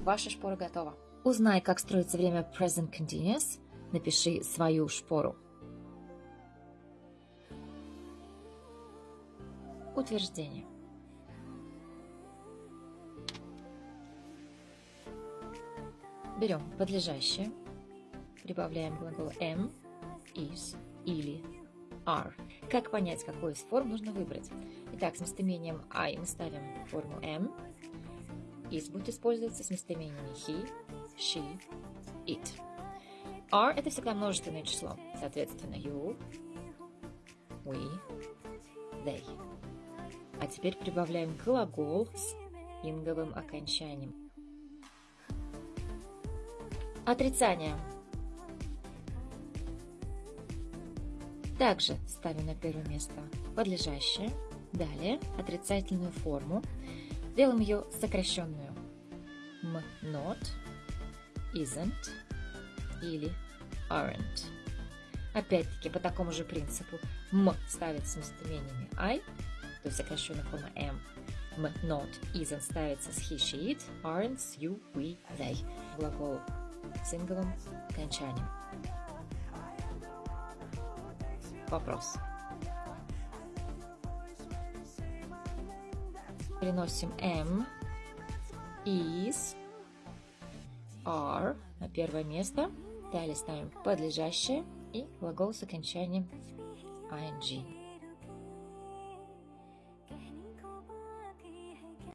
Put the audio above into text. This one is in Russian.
ваша шпора готова. Узнай, как строится время present continuous. Напиши свою шпору. Утверждение. Берем подлежащее, прибавляем глагол am, is или are. Как понять, какой из форм нужно выбрать? Итак, с местоимением I мы ставим форму am. Is будет использоваться с местоимениями he, she, it. Are – это всегда множественное число. Соответственно, you, we, they. А теперь прибавляем глагол с инговым окончанием. Отрицание. Также ставим на первое место подлежащее. Далее отрицательную форму. Делаем ее сокращенную. M not, isn't или aren't. Опять-таки по такому же принципу. M ставится с местоимениями I, то есть сокращенная форма am. M not, isn't ставится с he, she, it, aren't, you, we, they. Глагол с инговым окончанием. Вопрос. Переносим am, is, are на первое место. Далее ставим подлежащее и глагол с окончанием ing.